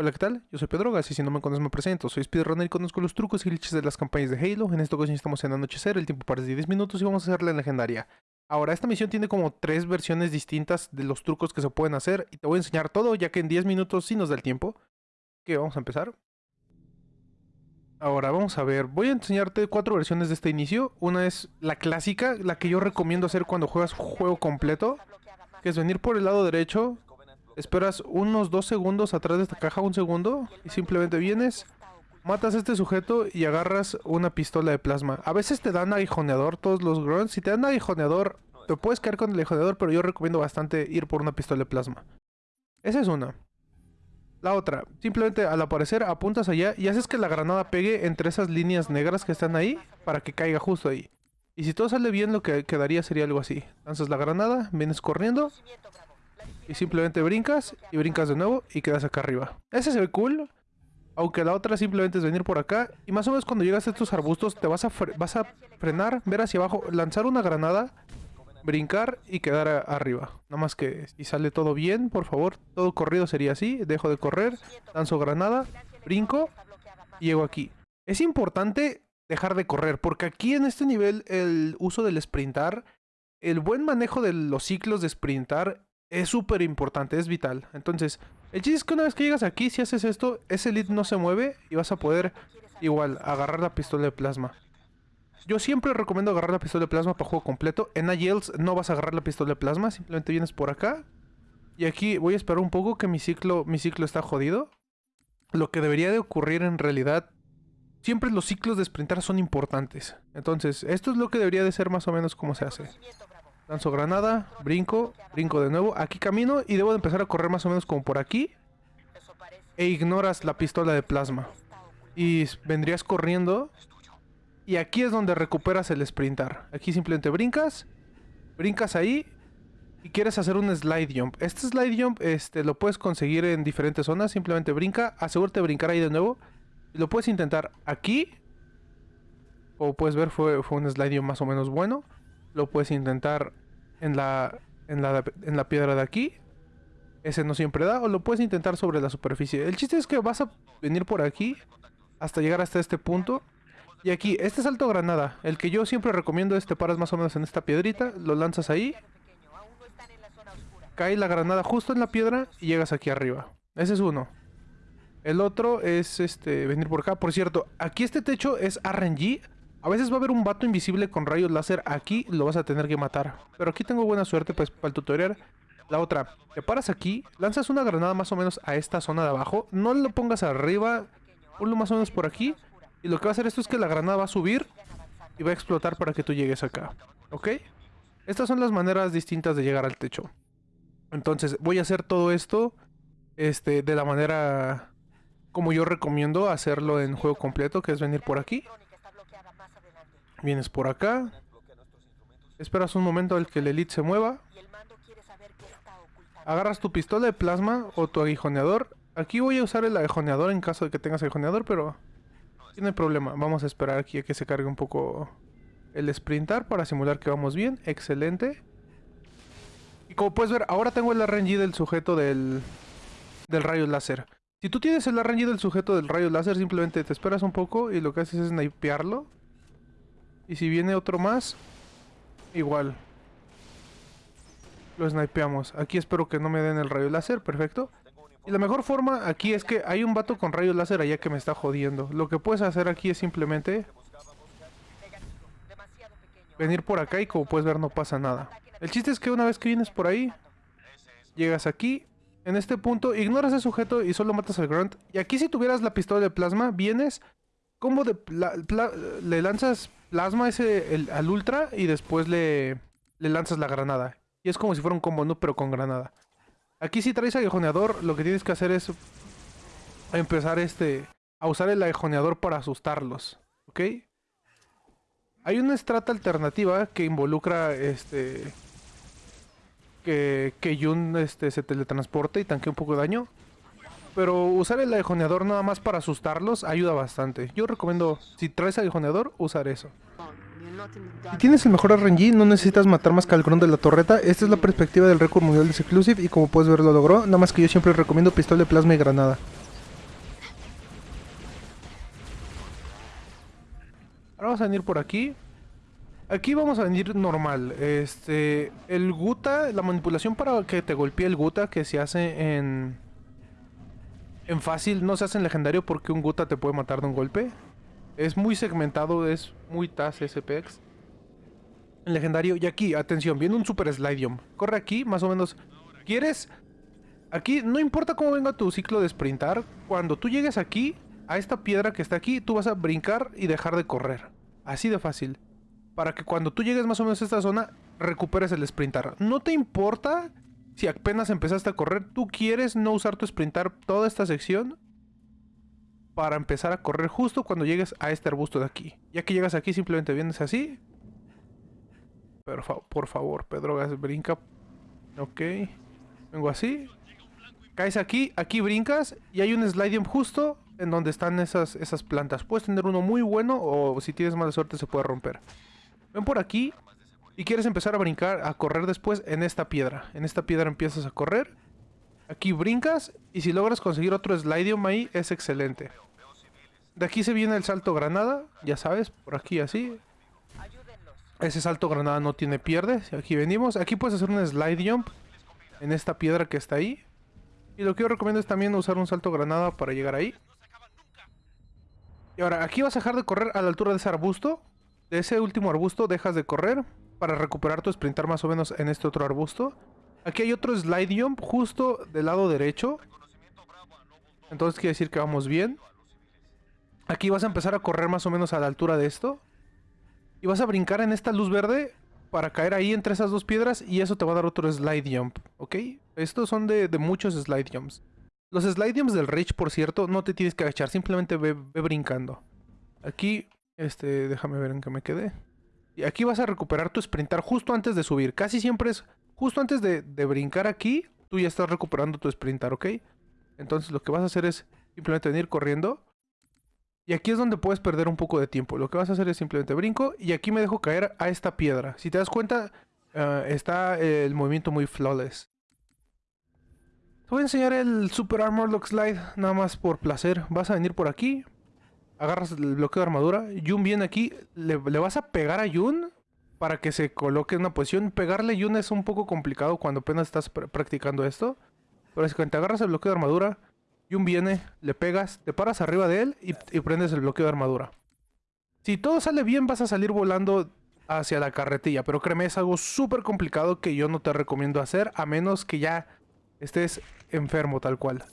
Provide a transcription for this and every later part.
Hola, ¿qué tal? Yo soy Pedro Gas y si no me conoces me presento. Soy speedrunner y conozco los trucos y glitches de las campañas de Halo. En esta ocasión estamos en anochecer, el tiempo parece de 10 minutos y vamos a hacer la legendaria. Ahora, esta misión tiene como tres versiones distintas de los trucos que se pueden hacer y te voy a enseñar todo ya que en 10 minutos sí nos da el tiempo. Que vamos a empezar. Ahora, vamos a ver. Voy a enseñarte cuatro versiones de este inicio. Una es la clásica, la que yo recomiendo hacer cuando juegas juego completo. Que es venir por el lado derecho, Esperas unos dos segundos atrás de esta caja, un segundo, y simplemente vienes, matas a este sujeto y agarras una pistola de plasma. A veces te dan aguijoneador todos los grunts. Si te dan aguijoneador, te puedes caer con el aguijoneador, pero yo recomiendo bastante ir por una pistola de plasma. Esa es una. La otra, simplemente al aparecer apuntas allá y haces que la granada pegue entre esas líneas negras que están ahí para que caiga justo ahí. Y si todo sale bien, lo que quedaría sería algo así. Lanzas la granada, vienes corriendo y simplemente brincas y brincas de nuevo y quedas acá arriba. Ese se ve cool. Aunque la otra simplemente es venir por acá. Y más o menos cuando llegas a estos arbustos te vas a, vas a frenar, ver hacia abajo, lanzar una granada, brincar y quedar arriba. Nada más que si sale todo bien, por favor. Todo corrido sería así. Dejo de correr, lanzo granada, brinco y llego aquí. Es importante dejar de correr porque aquí en este nivel el uso del sprintar, el buen manejo de los ciclos de sprintar es súper importante, es vital. Entonces, el chiste es que una vez que llegas aquí, si haces esto, ese lead no se mueve y vas a poder igual agarrar la pistola de plasma. Yo siempre recomiendo agarrar la pistola de plasma para juego completo. En IELTS no vas a agarrar la pistola de plasma, simplemente vienes por acá. Y aquí voy a esperar un poco que mi ciclo, mi ciclo está jodido. Lo que debería de ocurrir en realidad, siempre los ciclos de sprintar son importantes. Entonces, esto es lo que debería de ser más o menos como se hace. Lanzo granada, brinco, brinco de nuevo. Aquí camino y debo de empezar a correr más o menos como por aquí. E ignoras la pistola de plasma. Y vendrías corriendo. Y aquí es donde recuperas el sprintar. Aquí simplemente brincas. Brincas ahí. Y quieres hacer un slide jump. Este slide jump este, lo puedes conseguir en diferentes zonas. Simplemente brinca. Asegúrate de brincar ahí de nuevo. Y lo puedes intentar aquí. Como puedes ver fue, fue un slide jump más o menos bueno. Lo puedes intentar en la, en la, en la piedra de aquí. Ese no siempre da. O lo puedes intentar sobre la superficie. El chiste es que vas a venir por aquí. Hasta llegar hasta este punto. Y aquí, este salto granada. El que yo siempre recomiendo es te paras más o menos en esta piedrita. Lo lanzas ahí. Cae la granada justo en la piedra y llegas aquí arriba. Ese es uno. El otro es este venir por acá. Por cierto, aquí este techo es RNG. A veces va a haber un vato invisible con rayos láser aquí, lo vas a tener que matar. Pero aquí tengo buena suerte pues para el tutorial. La otra, te paras aquí, lanzas una granada más o menos a esta zona de abajo. No lo pongas arriba, ponlo más o menos por aquí. Y lo que va a hacer esto es que la granada va a subir y va a explotar para que tú llegues acá. ¿Ok? Estas son las maneras distintas de llegar al techo. Entonces voy a hacer todo esto este, de la manera como yo recomiendo hacerlo en juego completo, que es venir por aquí. Vienes por acá. Esperas un momento al que el elite se mueva. Agarras tu pistola de plasma o tu aguijoneador. Aquí voy a usar el aguijoneador en caso de que tengas aguijoneador, pero... Tiene problema. Vamos a esperar aquí a que se cargue un poco el sprintar para simular que vamos bien. Excelente. Y como puedes ver, ahora tengo el RNG del sujeto del, del rayo láser. Si tú tienes el RNG del sujeto del rayo láser, simplemente te esperas un poco y lo que haces es snipearlo. Y si viene otro más, igual. Lo snipeamos. Aquí espero que no me den el rayo láser, perfecto. Y la mejor forma aquí es que hay un vato con rayo láser allá que me está jodiendo. Lo que puedes hacer aquí es simplemente... Venir por acá y como puedes ver no pasa nada. El chiste es que una vez que vienes por ahí, llegas aquí, en este punto, ignoras el sujeto y solo matas al grunt. Y aquí si tuvieras la pistola de plasma, vienes, como de le lanzas plasma ese al ultra y después le, le lanzas la granada. Y es como si fuera un combo, ¿no? Pero con granada. Aquí si traes aguijoneador, lo que tienes que hacer es empezar este a usar el aguijoneador para asustarlos. ¿Ok? Hay una estrata alternativa que involucra este que, que Yun este, se teletransporte y tanque un poco de daño. Pero usar el aguijoneador nada más para asustarlos ayuda bastante. Yo recomiendo, si traes aguijoneador, usar eso. Si tienes el mejor RNG, no necesitas matar más que al de la torreta. Esta es la perspectiva del récord mundial de Seclusive y como puedes ver lo logró. Nada más que yo siempre recomiendo pistola de plasma y granada. Ahora vamos a venir por aquí. Aquí vamos a venir normal. Este, el Guta, la manipulación para que te golpee el Guta que se hace en en fácil, no se hace en legendario porque un Guta te puede matar de un golpe. Es muy segmentado, es muy TAS SPX. En legendario, y aquí, atención, viene un Super Slidium. Corre aquí, más o menos. ¿Quieres? Aquí, no importa cómo venga tu ciclo de sprintar, cuando tú llegues aquí, a esta piedra que está aquí, tú vas a brincar y dejar de correr. Así de fácil. Para que cuando tú llegues más o menos a esta zona, recuperes el sprintar. No te importa si apenas empezaste a correr, tú quieres no usar tu sprintar toda esta sección para empezar a correr justo cuando llegues a este arbusto de aquí. Ya que llegas aquí, simplemente vienes así. Pero por favor, Pedro brinca. Ok. Vengo así. Caes aquí, aquí brincas y hay un sliding justo en donde están esas, esas plantas. Puedes tener uno muy bueno o si tienes mala suerte se puede romper. Ven por aquí y quieres empezar a brincar, a correr después en esta piedra. En esta piedra empiezas a correr. Aquí brincas y si logras conseguir otro slidium ahí es excelente. De aquí se viene el salto granada, ya sabes, por aquí así. Ese salto granada no tiene pierde. Aquí venimos. Aquí puedes hacer un slide jump en esta piedra que está ahí. Y lo que yo recomiendo es también usar un salto granada para llegar ahí. Y ahora, aquí vas a dejar de correr a la altura de ese arbusto. De ese último arbusto dejas de correr para recuperar tu sprintar más o menos en este otro arbusto. Aquí hay otro slide jump justo del lado derecho. Entonces quiere decir que vamos bien. Aquí vas a empezar a correr más o menos a la altura de esto. Y vas a brincar en esta luz verde para caer ahí entre esas dos piedras y eso te va a dar otro slide jump, ¿ok? Estos son de, muchos slide jumps. Los slide jumps del Rage, por cierto, no te tienes que agachar, simplemente ve, brincando. Aquí, este, déjame ver en qué me quedé. Y aquí vas a recuperar tu sprintar justo antes de subir. Casi siempre es justo antes de, de brincar aquí, tú ya estás recuperando tu sprintar, ¿ok? Entonces lo que vas a hacer es simplemente venir corriendo. Y aquí es donde puedes perder un poco de tiempo. Lo que vas a hacer es simplemente brinco y aquí me dejo caer a esta piedra. Si te das cuenta, eh, está el movimiento muy flawless. Te voy a enseñar el Super Armor Lock Slide nada más por placer. Vas a venir por aquí, agarras el bloqueo de armadura, Yun viene aquí, le, vas a pegar a Yun para que se coloque en una posición. Pegarle a Yun es un poco complicado cuando apenas estás practicando esto. Pero es que te agarras el bloqueo de armadura, Yun viene, le pegas, te paras arriba de él y, y prendes el bloqueo de armadura. Si todo sale bien vas a salir volando hacia la carretilla, pero créeme, es algo súper complicado que yo no te recomiendo hacer a menos que ya estés enfermo tal cual.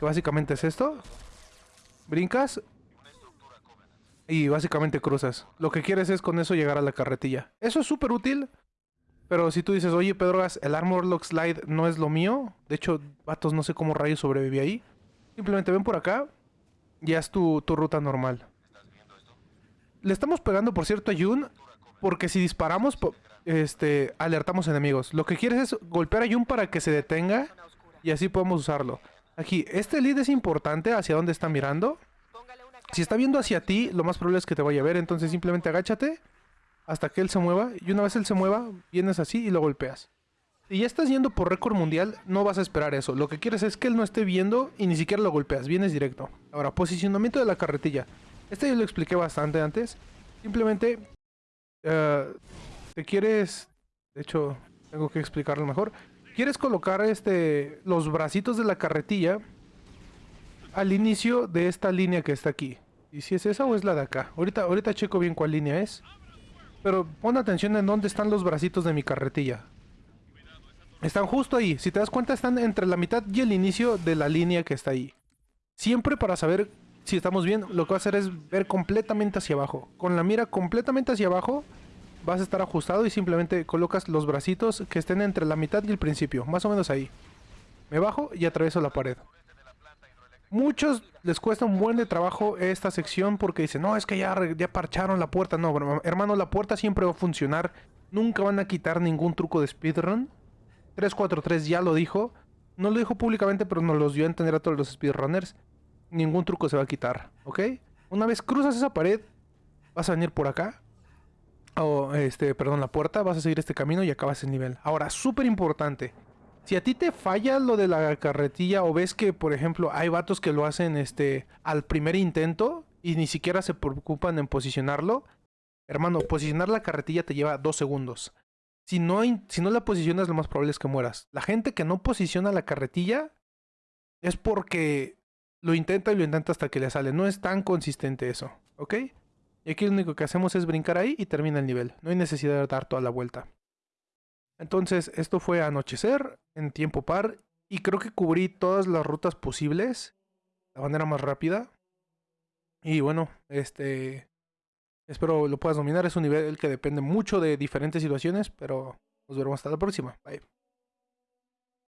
Que básicamente es esto. Brincas, y básicamente cruzas. Lo que quieres es con eso llegar a la carretilla. Eso es súper útil. Pero si tú dices, oye Pedrogas, el Armor Lock Slide no es lo mío. De hecho, vatos, no sé cómo rayos sobreviví ahí. Simplemente ven por acá. Ya es tu, tu ruta normal. Le estamos pegando, por cierto, a Yun. Porque si disparamos, este, alertamos enemigos. Lo que quieres es golpear a Yun para que se detenga. Y así podemos usarlo. Aquí, este lead es importante hacia dónde está mirando. Si está viendo hacia ti, lo más probable es que te vaya a ver. Entonces simplemente agáchate hasta que él se mueva. Y una vez él se mueva, vienes así y lo golpeas. Si ya estás yendo por récord mundial, no vas a esperar eso. Lo que quieres es que él no esté viendo y ni siquiera lo golpeas. Vienes directo. Ahora, posicionamiento de la carretilla. Este yo lo expliqué bastante antes. Simplemente uh, te quieres... De hecho, tengo que explicarlo mejor. Quieres colocar este los bracitos de la carretilla al inicio de esta línea que está aquí. ¿Y si es esa o es la de acá? Ahorita, ahorita checo bien cuál línea es. Pero pon atención en dónde están los bracitos de mi carretilla. Están justo ahí. Si te das cuenta, están entre la mitad y el inicio de la línea que está ahí. Siempre para saber si estamos bien, lo que vas a hacer es ver completamente hacia abajo. Con la mira completamente hacia abajo, vas a estar ajustado y simplemente colocas los bracitos que estén entre la mitad y el principio. Más o menos ahí. Me bajo y atravieso la pared. Muchos les cuesta un buen de trabajo esta sección porque dicen, no, es que ya, parcharon la puerta. No, hermano, la puerta siempre va a funcionar. Nunca van a quitar ningún truco de speedrun. 343 ya lo dijo. No lo dijo públicamente, pero nos los dio a entender a todos los speedrunners. Ningún truco se va a quitar, ¿ok? Una vez cruzas esa pared, vas a venir por acá. O, este, perdón, la puerta, vas a seguir este camino y acabas el nivel. Ahora, súper importante. Si a ti te falla lo de la carretilla o ves que, por ejemplo, hay vatos que lo hacen este al primer intento y ni siquiera se preocupan en posicionarlo, Hermano, posicionar la carretilla te lleva dos segundos. Si no, si no la posicionas, lo más probable es que mueras. La gente que no posiciona la carretilla es porque lo intenta y lo intenta hasta que le sale. No es tan consistente eso, ¿ok? Y aquí lo único que hacemos es brincar ahí y termina el nivel. No hay necesidad de dar toda la vuelta. Entonces, esto fue anochecer en tiempo par. Y creo que cubrí todas las rutas posibles. De manera más rápida. Y bueno, este... Espero lo puedas dominar. Es un nivel que depende mucho de diferentes situaciones. Pero nos veremos hasta la próxima. Bye.